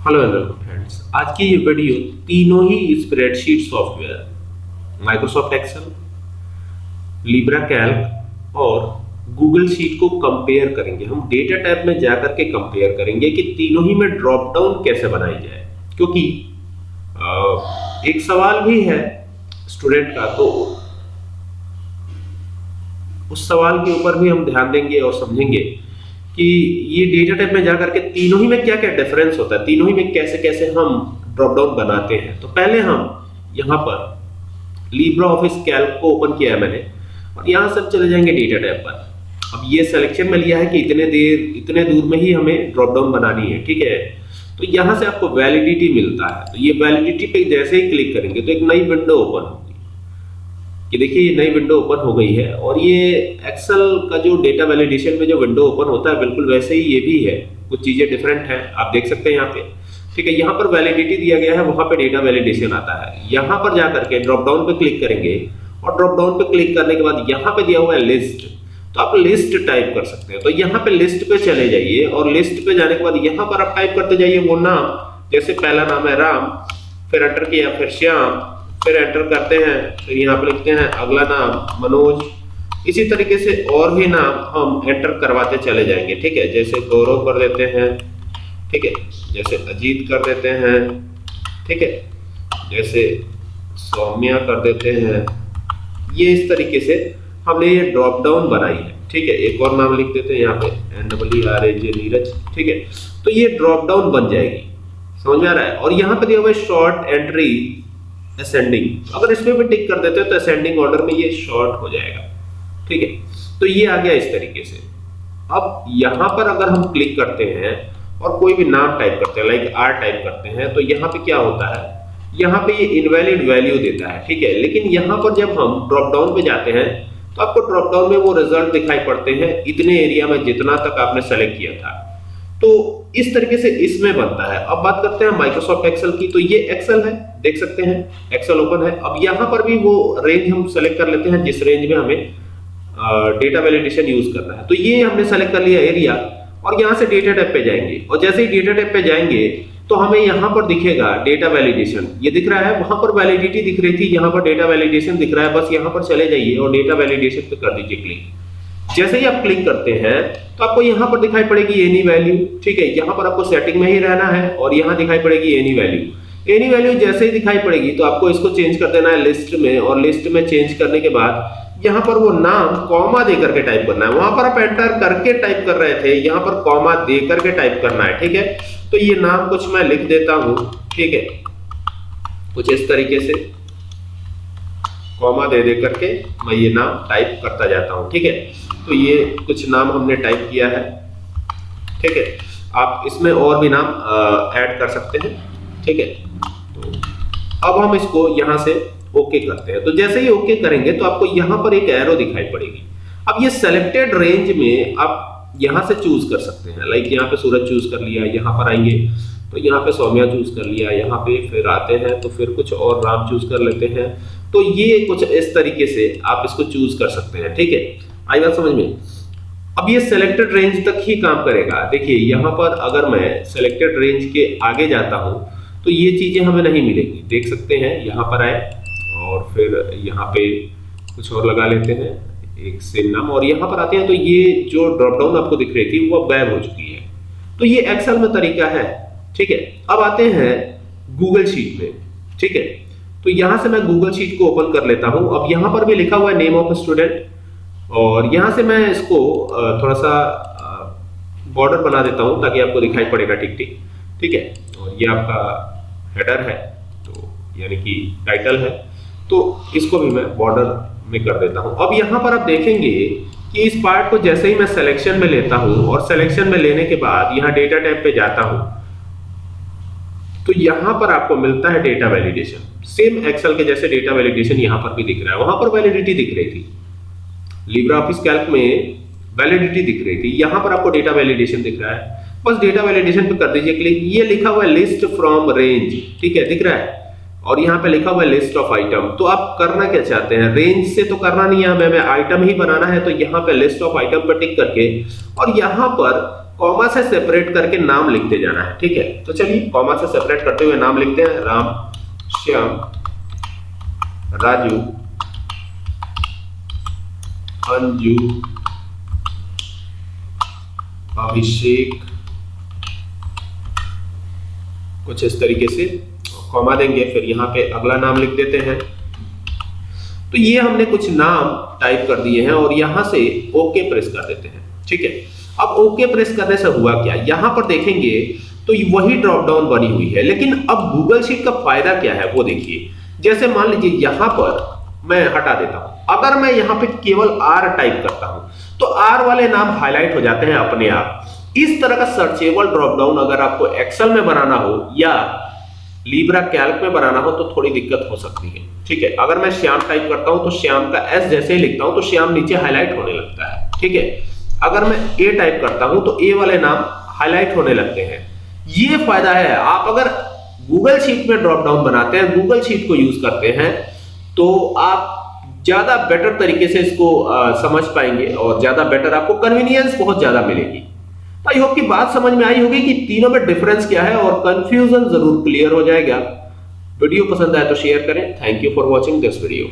Hello welcome friends आज की ये वीडियो तीनों ही spreadsheet software Microsoft Excel Libre Calc और गूगल शीट को कंपेयर करेंगे। हम डेटा टैब में जाकर के कंपेयर करेंगे कि तीनों ही में ड्रॉप डाउन कैसे बनाई जाए। क्योंकि एक सवाल भी है स्टूडेंट का तो उस सवाल के ऊपर भी हम ध्यान देंगे और समझेंगे। कि ये डेटा टाइप में जाकर के तीनों ही में क्या क्या डिफरेंस होता है? तीनों ही में कैसे कैसे हम ड्रॉप डाउन बनाते हैं? तो पहले हम यहाँ पर लिब्रा ऑफ़िस कैल्क को ओपन किया है मैंने और यहाँ से चले जाएँगे डेटा टाइप पर। अब ये सिलेक्शन में लिया है कि इतने देर, इतने दूर में ही हमें ड्रॉप डाउन बनानी है, ठीक है? तो यहाँ से आपको वैलिडिटी मिलता है। तो ये वैलिडिटी पे जैसे ही क्लिक करेंगे तो एक नई विंडो ओपन कि देखिए ये नई विंडो ओपन हो गई है और ये एक्सेल का जो डेटा वैलिडेशन में जो विंडो ओपन होता है, बिल्कुल वैसे ही ये भी है। कुछ चीज़ें डिफरेंट हैं, आप देख सकते हैं यहाँ पे। ठीक है, यहाँ पर वैलिडिटी दिया गया है, वहाँ पे डेटा वैलिडेशन आता है। यहाँ पर जाकर के ड्रॉप डाउन पे क्लिक करेंगे और ड्रॉप डाउन पे क्लिक करने के बाद यहाँ पे दिया हुआ है लिस्ट तो आप लिस्ट टाइप कर सकते हैं। तो यहाँ पे लिस्ट पे चले जाइए और लिस्ट पे जाने के बाद यहाँ पर आप टाइप करते जाइए वो नाम। जैसे पहला नाम है राम, फिर अटर किया, फिर श्याम फिर एंटर करते हैं, फिर यहाँ पे लिखते हैं, अगला नाम मनोज। इसी तरीके से और भी नाम हम एंटर करवाते चले जाएँगे, ठीक है? जैसे गौरव कर देते हैं, ठीक है? जैसे अजीत कर देते हैं, ठीक है? जैसे सौम्या कर देते हैं। ये इस तरीके से हमने ये ड्रॉप डाउन बनाई है, ठीक है? एक और नाम लिख देते हैं यहाँ पे N W R A J Neeraj, ठीक है? तो ये ड्रॉप डाउन बन जाएगी। समझ में आ रहा है? और यहाँ पे दिया हुआ है शॉर्ट एंट्री असेंडिंग अगर इसमें भी टिक कर देते हो तो असेंडिंग ऑर्डर में ये शॉर्ट हो जाएगा। ठीक है? तो ये आ गया इस तरीके से। अब यहाँ पर अगर हम क्लिक करते हैं और कोई भी नाम टाइप करते हैं लाइक आर टाइप करते हैं तो यहाँ पे क्या होता है? यहाँ पे ये इनवैलिड वैल्यू देता है, ठीक है? लेकिन यहाँ पर जब हम ड्रॉप डाउन पे जाते हैं तो आपको ड्रॉप डाउन में वो रिज़ल्ट दिखाई पड़ते हैं। इतने एरिया में जितना तक आपने सेलेक्ट किया था। तो इस तरीके से इसमें बनता है। अब बात करते हैं माइक्रोसॉफ्ट एक्सेल की तो ये एक्सेल है, देख सकते हैं एक्सेल ओपन है। अब यहाँ पर भी वो रेंज हम सेलेक्ट कर लेते हैं, जिस रेंज में हमें डेटा वैलिडेशन यूज़ करना है। तो ये हमने सेलेक्ट कर लिया एरिया और यहाँ से डेटा टाइप पे जाएँगे। और जैसे ही डेटा टाइप पे जाएँगे तो हमें यहाँ पर दिखेगा डेटा वैलिडेशन ये दिख रहा है, वहाँ पर वैलिडिटी दिख रही थी, यहाँ पर डेटा वैलिडेशन दिख रहा है, बस यहाँ पर चले जाइए और डेटा वैलिडेशन पे कर दीजिए क्लिक जैसे ही आप क्लिक करते हैं तो आपको यहाँ पर दिखाई पड़ेगी एनी वैल्यू ठीक है? यहाँ पर आपको सेटिंग में ही रहना है और यहाँ दिखाई पड़ेगी एनी वैल्यू एनी वैल्यू जैसे ही दिखाई पड़ेगी तो आपको इसको चेंज कर देना है लिस्ट में और लिस्ट में चेंज करने के बाद यहाँ पर वो नाम कॉमा दे करके टाइप करना है। वहाँ पर आप एंटर करके टाइप कर रहे थे, यहाँ पर कॉमा दे करके टाइप करना है, ठीक है? तो ये नाम कुछ मैं लिख देता हूँ, ठीक है? कुछ इस तरीके से कॉमा दे दे करके मैं ये नाम टाइप करता जाता हूँ, ठीक है? तो ये कुछ नाम हमने टाइप किया है। ठीक है? आप इसमें और भी नाम ऐड कर सकते हैं। ठीक है? तो अब हम इसको यहाँ से ओके करते हैं। तो जैसे ही ओके करेंगे तो आपको यहाँ पर एक एरो दिखाई पड़ेगी। अब ये सेलेक्टेड रेंज में आप यहाँ से चूज़ कर सकते हैं। लाइक यहाँ पे सूरज चूज़ कर लिया, यहाँ पर आएँगे तो यहाँ पे सौम्या चूज़ कर लिया, यहाँ पे फिर आते हैं तो फिर कुछ और राम चूज़ कर लेते हैं। तो ये कुछ इस तरीके से आप इसको चूज़ कर सकते हैं। ठीक है? आई बात समझ में? अब ये सिलेक्टेड रेंज तक ही काम करेगा। देखिए, यहाँ पर अगर मैं सिलेक्टेड रेंज के आगे जाता हूँ तो ये चीज़ें हमें नहीं मिलेंगी। देख सकते हैं, यहाँ पर आए और फिर यहाँ पे कुछ और लगा लेते हैं। एक सेम नाम, और यहाँ पर आते हैं तो ये जो ड्रॉप डाउन आपको दिख रही थी, वो बैब हो चुकी है। तो ये एक्सेल में तरीका है, ठीक है? अब आते हैं गूगल शीट में, ठीक है? तो यहाँ से मैं गूगल शीट को ओपन कर लेता हूँ। अब यहाँ पर भी लिखा हुआ है नेम ऑफ़ स्टूडेंट और यहाँ से मैं इसको थोड़ा सा बॉर्डर बना देता हूँ ताकि आपको दिखाई पड़ेगा टिक टिक ठीक है? और ये आपका हेडर है तो यानी कि टाइटल है। तो इसको भी मैं बॉर्डर में कर देता हूँ। अब यहाँ पर आप देखेंगे कि इस पार्ट को जैसे ही मैं सिलेक्शन में लेता हूँ और सिलेक्शन में लेने के बाद यहाँ डेटा टैब पे जाता हूँ तो यहाँ पर आपको मिलता है डेटा वैलिडेशन सेम एक्सेल के जैसे डेटा वैलिडेशन यहाँ पर भी दिख रहा है। वहाँ पर वैलिडिटी दिख रही थी। लिब्रा ऑफ़िस कैल्क में वैलिडिटी दिख रही थी। यहाँ पर आपको डेटा वैलिडेशन दिख रहा है। बस डेटा वैलिडेशन पे कर दीजिए क्लिक ये लिखा हुआ है लिस्ट फ्रॉम रेंज ठीक है? दिख रहा है? और यहाँ पे लिखा हुआ है लिस्ट ऑफ़ आइटम तो आप करना क्या चाहते हैं? रेंज से तो करना नहीं है हमें आइटम ही बनाना है तो यहाँ पे लिस्ट ऑफ़ आइटम पर टिक करके और यहाँ पर कॉमा से सेपरेट करके नाम लिखते जाना है, ठीक है? तो चलिए कॉमा से सेपरेट करते हुए नाम लिखते हैं। राम, श्याम, राजू अंजू अभिषेक। कुछ इस तरीके से कॉमा देंगे, फिर यहाँ पे अगला नाम लिख देते हैं। तो ये हमने कुछ नाम टाइप कर दिए हैं और यहाँ से ओके प्रेस कर देते हैं, ठीक है? अब ओके प्रेस करने से हुआ क्या? यहाँ पर देखेंगे तो वही ड्रॉप डाउन बनी हुई है, लेकिन अब गूगल शीट का फ़ायदा क्या है वो देखिए। जैसे मान लीजिए यहाँ पर मैं हटा देता हूँ। अगर मैं यहाँ पे केवल आर टाइप करता हूँ तो आर वाले नाम हाईलाइट हो जाते हैं अपने आप। इस तरह का सर्चेबल ड्रॉप डाउन अगर आपको एक्सेल में बनाना हो या लीब्रा कैल्क में बनाना हो तो थोड़ी दिक्कत हो सकती है। ठीक है, अगर मैं श्याम टाइप करता हूँ तो श्याम का एस जैसे ही लिखता हूँ तो श्याम नीचे हाईलाइट होने लगता है। ठीक है, अगर मैं ए टाइप करता हूँ तो ए वाले नाम हाईलाइट होने लगते हैं। ये फ़ायदा है, आप अगर गूगल शीट में ड्रॉप डाउन बनाते हैं गूगल शीट को यूज़ करते हैं तो आप ज़्यादा बेटर तरीके से इसको आ, समझ पाएँगे और ज़्यादा बेटर आपको कन्वीनियंस बहुत ज़्यादा मिलेगी। तो आई होप की बात समझ में आई होगी कि तीनों में डिफरेंस क्या है और कंफ्यूजन ज़रूर क्लियर हो जाएगा। वीडियो पसंद आए तो शेयर करें। Thank you for watching this video